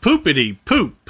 Poopity poop.